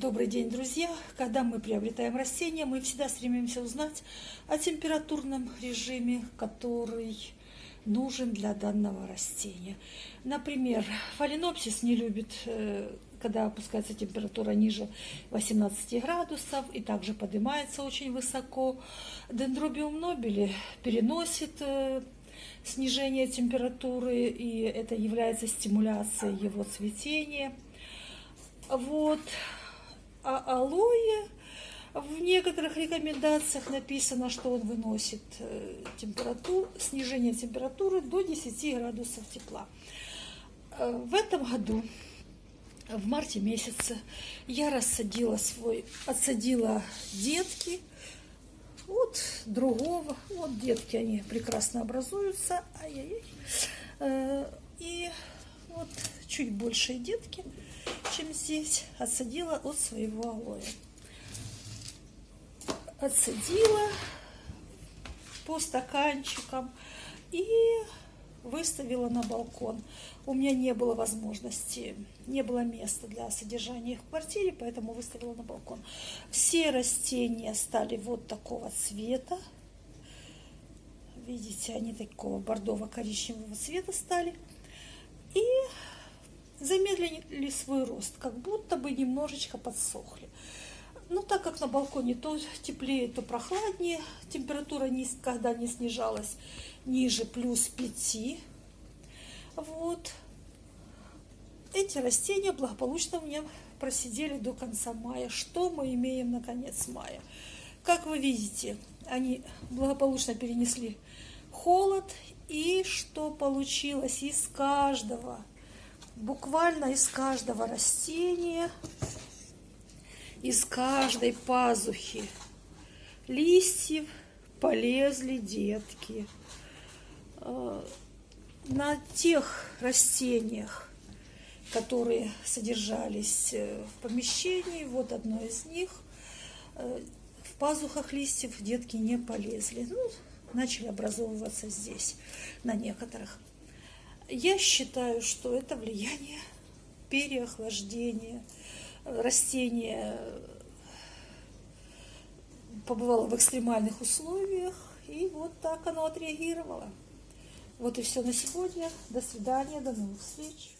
Добрый день, друзья! Когда мы приобретаем растения, мы всегда стремимся узнать о температурном режиме, который нужен для данного растения. Например, фаленопсис не любит, э, когда опускается температура ниже 18 градусов и также поднимается очень высоко. Дендробиум нобели переносит э, снижение температуры, и это является стимуляцией его цветения. Вот а алоэ в некоторых рекомендациях написано, что он выносит э, температуру, снижение температуры до 10 градусов тепла. Э, в этом году, в марте месяце, я рассадила свой, отсадила детки от другого. Вот детки, они прекрасно образуются. Ай-яй-яй. Э, и вот чуть большие детки – чем здесь, отсадила от своего алоэ. Отсадила по стаканчикам и выставила на балкон. У меня не было возможности, не было места для содержания их в квартире, поэтому выставила на балкон. Все растения стали вот такого цвета. Видите, они такого бордово-коричневого цвета стали. И замедлили свой рост, как будто бы немножечко подсохли. Но так как на балконе то теплее, то прохладнее, температура никогда не снижалась ниже плюс 5. Вот. Эти растения благополучно у меня просидели до конца мая. Что мы имеем на конец мая? Как вы видите, они благополучно перенесли холод. И что получилось из каждого буквально из каждого растения, из каждой пазухи листьев полезли детки. Э, на тех растениях, которые содержались э, в помещении, вот одно из них, э, в пазухах листьев детки не полезли. Ну, начали образовываться здесь, на некоторых. Я считаю, что это влияние переохлаждения. Растение побывало в экстремальных условиях, и вот так оно отреагировало. Вот и все на сегодня. До свидания, до новых встреч.